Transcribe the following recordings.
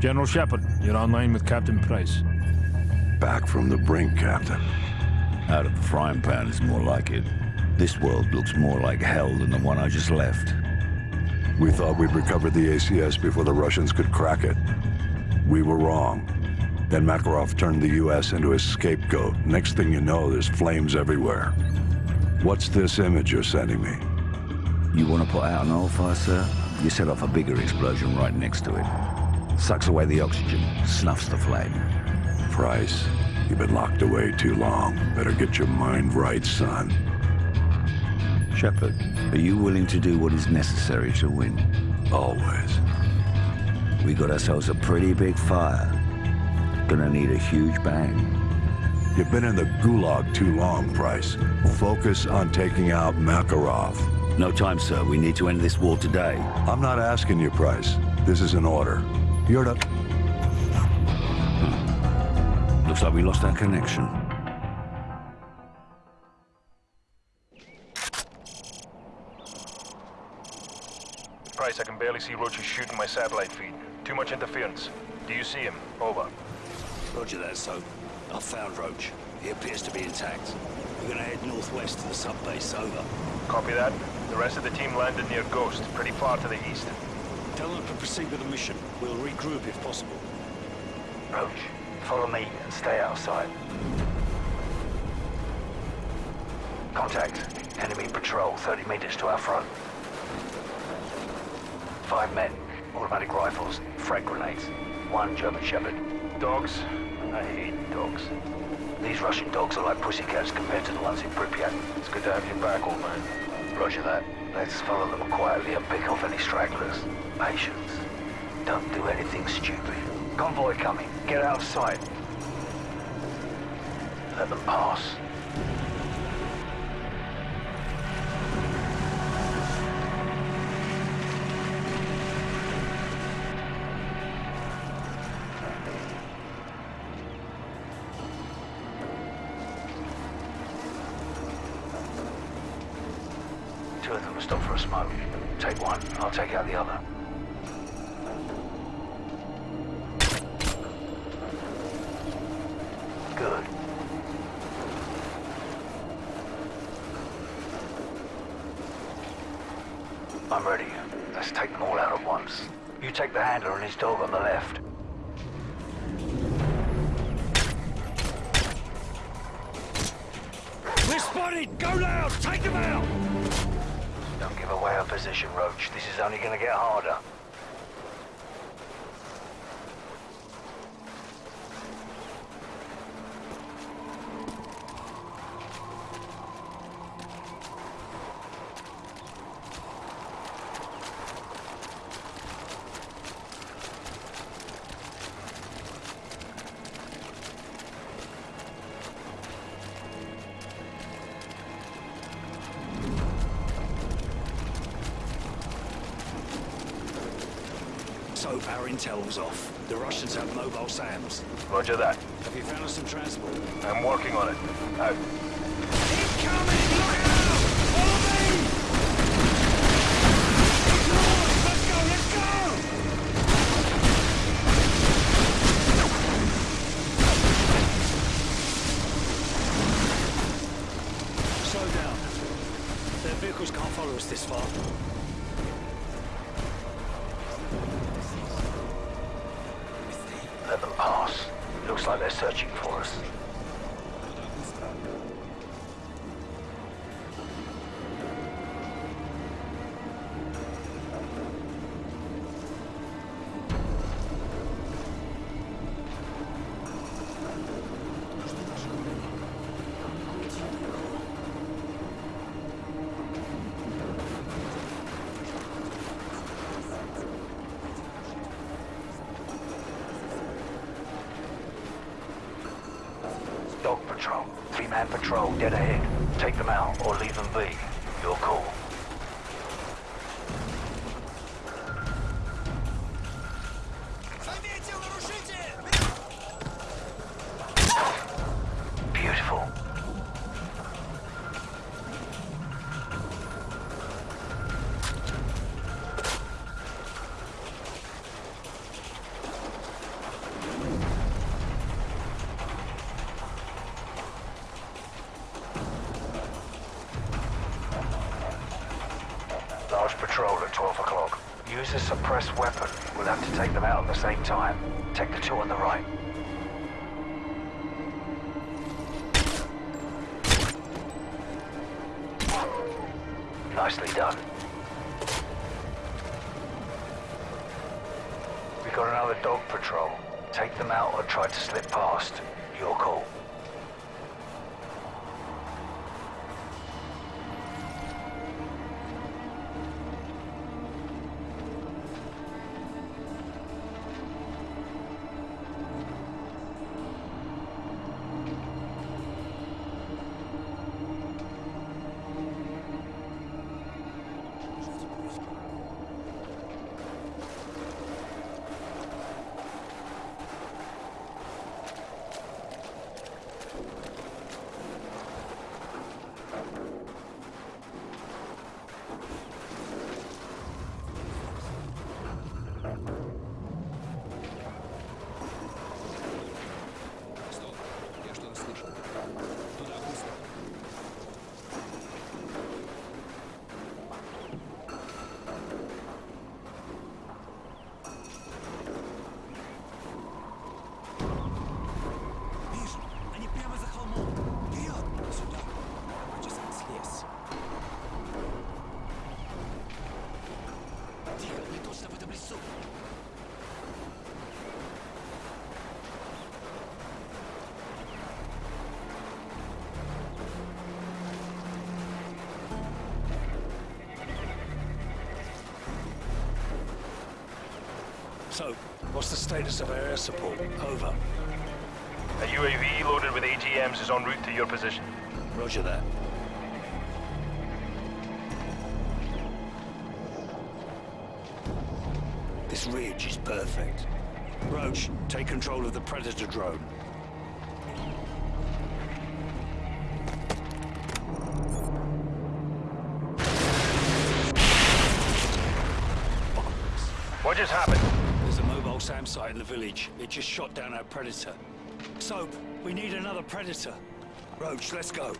General Shepherd, you're online with Captain Price. Back from the brink, Captain. Out of the frying pan is more like it. This world looks more like hell than the one I just left. We thought we'd recovered the ACS before the Russians could crack it. We were wrong. Then Makarov turned the U.S. into his scapegoat. Next thing you know, there's flames everywhere. What's this image you're sending me? You want to put out an oil fire, sir? You set off a bigger explosion right next to it. Sucks away the oxygen, snuffs the flame. Price, you've been locked away too long. Better get your mind right, son. Shepherd, are you willing to do what is necessary to win? Always. We got ourselves a pretty big fire. Gonna need a huge bang. You've been in the gulag too long, Price. Focus on taking out Makarov. No time, sir. We need to end this war today. I'm not asking you, Price. This is an order. You're to... Hmm. Looks like we lost our connection. Price, I can barely see Roach shooting my satellite feed. Too much interference. Do you see him? Over. Roger that, Soap. I've found Roach. He appears to be intact. We're gonna head northwest to the sub-base, over. Copy that. The rest of the team landed near Ghost, pretty far to the east. Tell them to proceed with the mission. We'll regroup if possible. Roach, follow me and stay outside. Contact. Enemy patrol 30 meters to our front. Five men, automatic rifles, frag grenades. One German Shepherd. Dogs? I hate dogs. These Russian dogs are like pussycats compared to the ones in Pripyat. It's good to have you back, old man. Roger that. Let's follow them quietly and pick off any stragglers. Patience. Don't do anything stupid. Convoy coming. Get out of sight. Let them pass. Stop for a smoke. Take one, I'll take out the other. Good. I'm ready. Let's take them all out at once. You take the handler and his dog on the left. We're spotted! Go loud! Take them out! Don't give away our position, Roach. This is only gonna get harder. Soap, our intel was off. The Russians have mobile SAMs. Roger that. Have you found us some transport? I'm working on it. Out. Incoming! Look out! Follow me! It's yours! Let's go! Let's go! Slow down. Their vehicles can't follow us this far. Like they're searching for us. Three-man patrol dead ahead. Take them out or leave them be. Your call. Use a suppressed weapon. We'll have to take them out at the same time. Take the two on the right. Nicely done. We've got another dog patrol. Take them out or try to slip past. Your call. So, what's the status of our air support? Over. A UAV loaded with AGMs is en route to your position. Roger that. This ridge is perfect. Roach, take control of the Predator drone. What just happened? SAM site in the village. It just shot down our Predator. Soap, we need another Predator. Roach, let's go.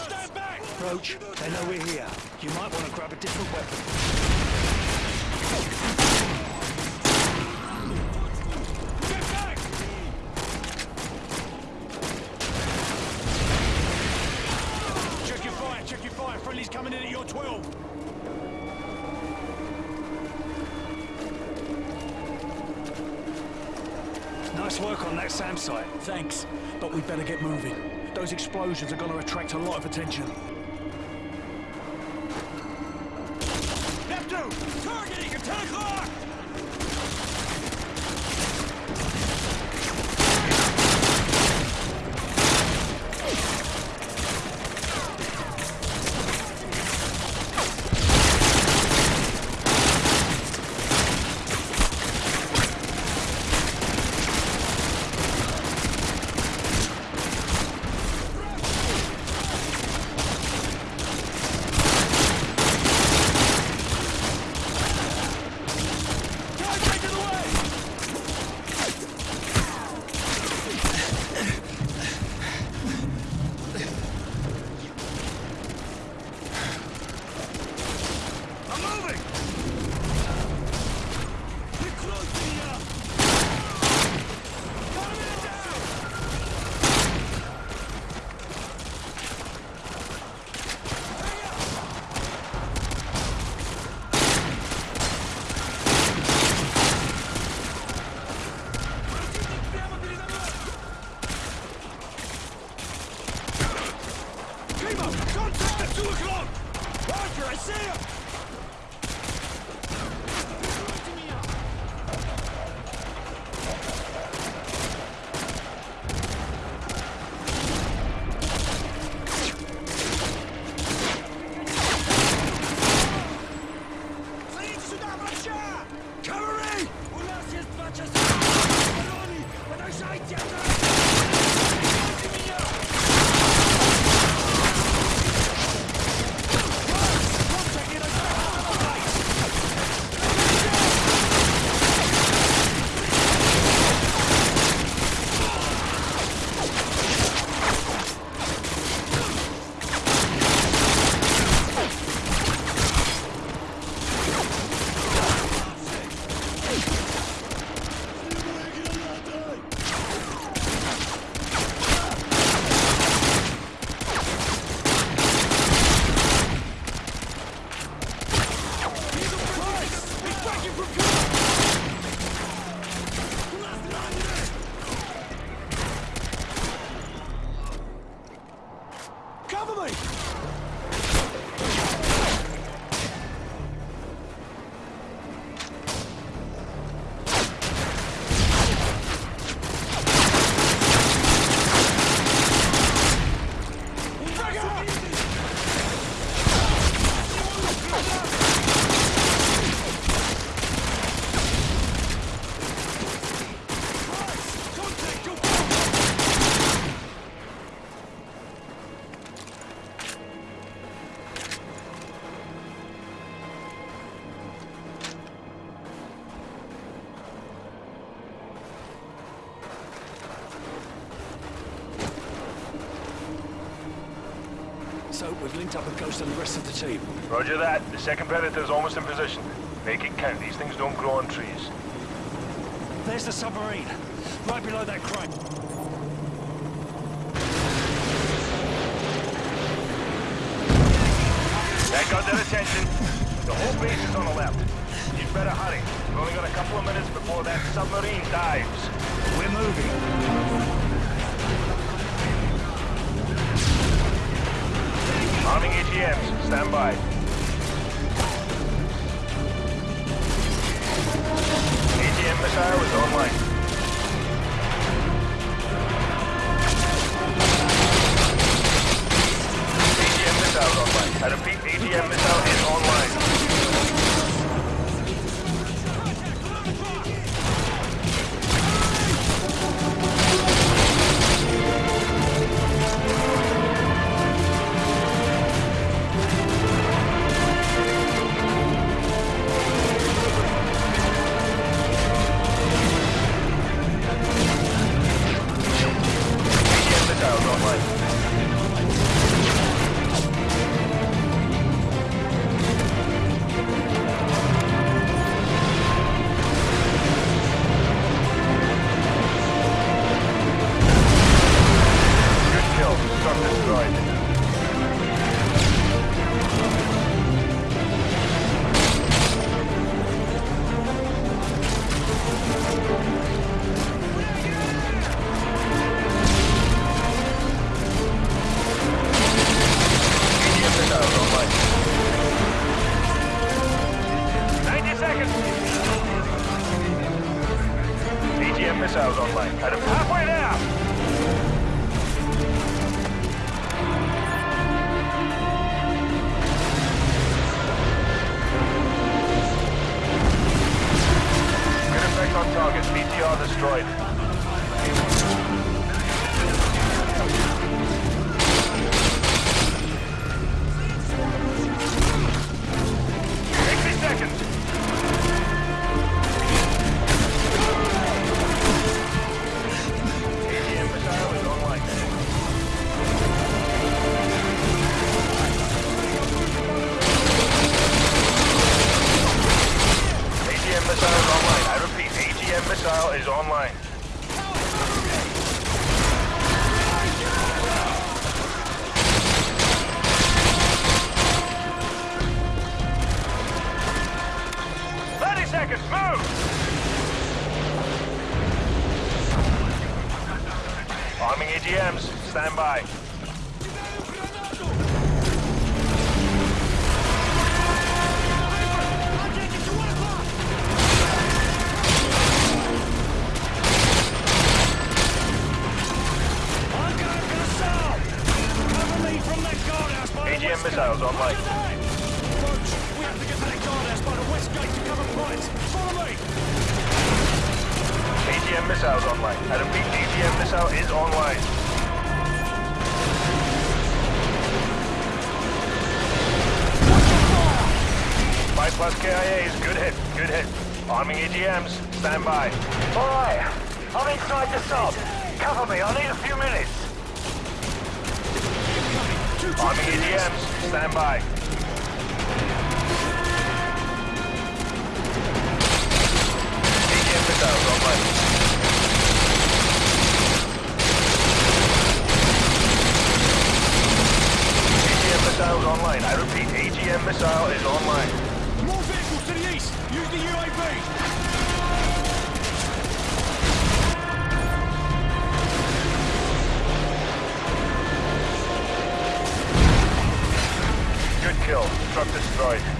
Stand back! Roach, they know we're here. You might want to grab a different weapon. Thanks, but we'd better get moving. Those explosions are going to attract a lot of attention. Roger that. The second Predator's almost in position. Make it count. These things don't grow on trees. There's the submarine, right below that crane. That got their attention. The whole base is on the left. You'd better hurry. We've only got a couple of minutes before that submarine dives. We're moving. Arming AGMs. Stand by. AGM was online. Missile missiles Move. Arming AGMs. Stand by. AGM missiles online. Roach, we have to get to west gate to cover points. Follow me! AGM missiles online. I repeat, AGM missile is online. Five plus KIAs. Good hit. Good hit. Arming AGMs. Stand by. All right. I'm inside the sub. Cover me. I need a few minutes. Arming AGMs. Stand by. Missiles online. AGM missiles online. I repeat, AGM missile is online. More vehicles to the east! Use the UAV! Good kill. Truck destroyed.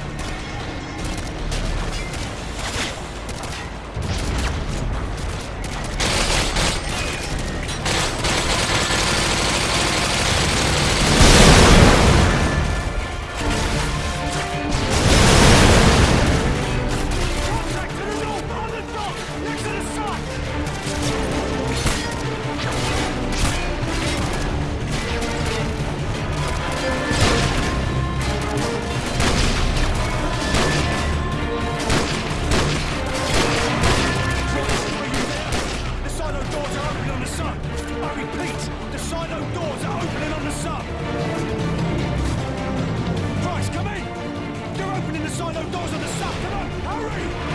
Those on the south! Come on, hurry!